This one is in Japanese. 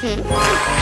Hmm.